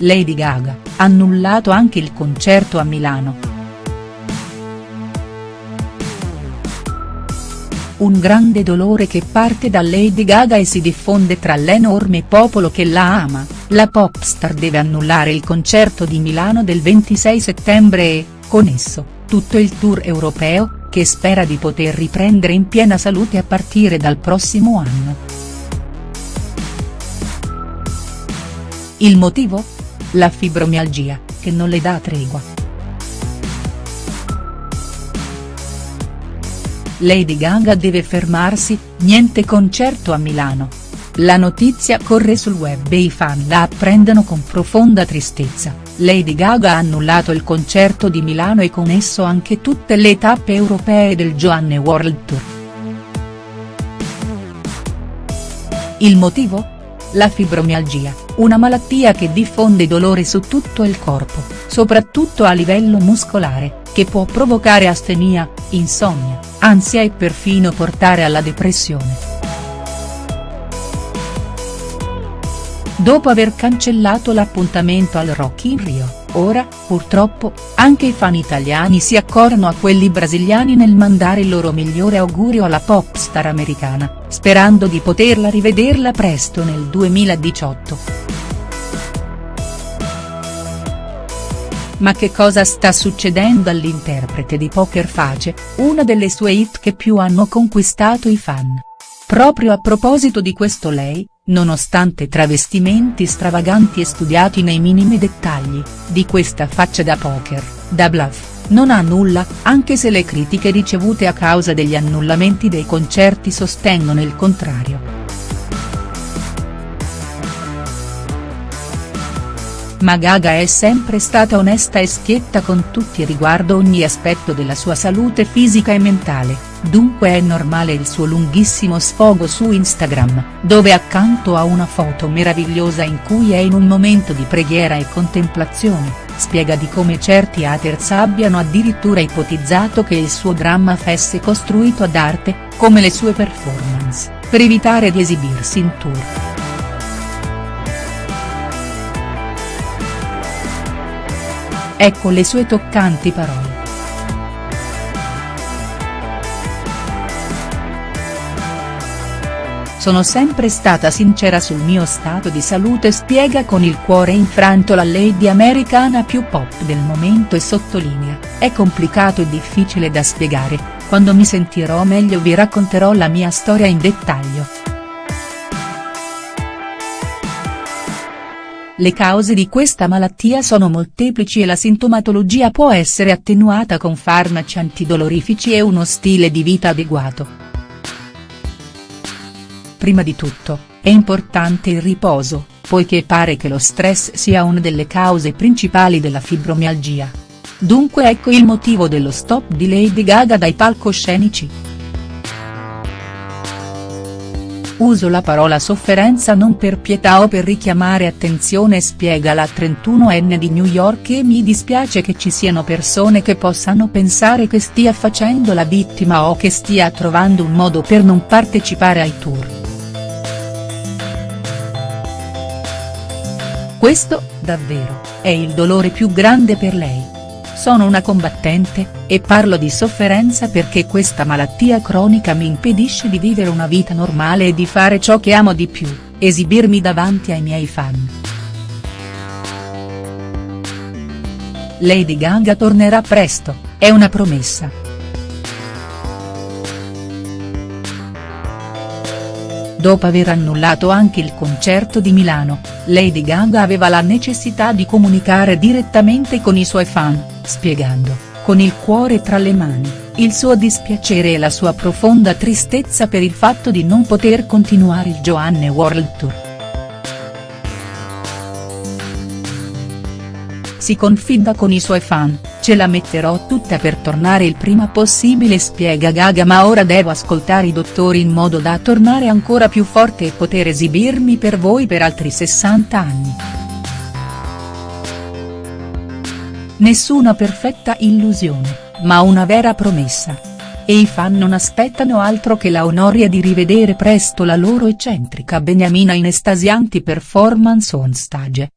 Lady Gaga, annullato anche il concerto a Milano. Un grande dolore che parte da Lady Gaga e si diffonde tra l'enorme popolo che la ama, la popstar deve annullare il concerto di Milano del 26 settembre e, con esso, tutto il tour europeo, che spera di poter riprendere in piena salute a partire dal prossimo anno. Il motivo? La fibromialgia, che non le dà tregua. Lady Gaga deve fermarsi, niente concerto a Milano. La notizia corre sul web e i fan la apprendono con profonda tristezza, Lady Gaga ha annullato il concerto di Milano e con esso anche tutte le tappe europee del Joanne World Tour. Il motivo? La fibromialgia, una malattia che diffonde dolore su tutto il corpo, soprattutto a livello muscolare, che può provocare astenia, insonnia, ansia e perfino portare alla depressione. Dopo aver cancellato l'appuntamento al Rock in Rio, ora, purtroppo, anche i fan italiani si accorrono a quelli brasiliani nel mandare il loro migliore augurio alla popstar americana, sperando di poterla rivederla presto nel 2018. Ma che cosa sta succedendo all'interprete di Poker Face, una delle sue hit che più hanno conquistato i fan? Proprio a proposito di questo lei, nonostante travestimenti stravaganti e studiati nei minimi dettagli, di questa faccia da poker, da bluff, non ha nulla, anche se le critiche ricevute a causa degli annullamenti dei concerti sostengono il contrario. Ma Gaga è sempre stata onesta e schietta con tutti riguardo ogni aspetto della sua salute fisica e mentale, dunque è normale il suo lunghissimo sfogo su Instagram, dove accanto a una foto meravigliosa in cui è in un momento di preghiera e contemplazione, spiega di come certi haters abbiano addirittura ipotizzato che il suo dramma fosse costruito ad arte, come le sue performance, per evitare di esibirsi in tour. Ecco le sue toccanti parole. Sono sempre stata sincera sul mio stato di salute spiega con il cuore infranto la lady americana più pop del momento e sottolinea, è complicato e difficile da spiegare, quando mi sentirò meglio vi racconterò la mia storia in dettaglio. Le cause di questa malattia sono molteplici e la sintomatologia può essere attenuata con farmaci antidolorifici e uno stile di vita adeguato. Prima di tutto, è importante il riposo, poiché pare che lo stress sia una delle cause principali della fibromialgia. Dunque ecco il motivo dello stop di Lady Gaga dai palcoscenici. Uso la parola sofferenza non per pietà o per richiamare attenzione spiega la 31enne di New York e mi dispiace che ci siano persone che possano pensare che stia facendo la vittima o che stia trovando un modo per non partecipare ai tour. Questo, davvero, è il dolore più grande per lei. Sono una combattente, e parlo di sofferenza perché questa malattia cronica mi impedisce di vivere una vita normale e di fare ciò che amo di più, esibirmi davanti ai miei fan. Lady Gaga tornerà presto, è una promessa. Dopo aver annullato anche il concerto di Milano, Lady Gaga aveva la necessità di comunicare direttamente con i suoi fan spiegando, con il cuore tra le mani, il suo dispiacere e la sua profonda tristezza per il fatto di non poter continuare il Joanne World Tour. Si confida con i suoi fan, ce la metterò tutta per tornare il prima possibile spiega Gaga ma ora devo ascoltare i dottori in modo da tornare ancora più forte e poter esibirmi per voi per altri 60 anni. Nessuna perfetta illusione, ma una vera promessa. E i fan non aspettano altro che la onoria di rivedere presto la loro eccentrica beniamina in estasianti performance on stage.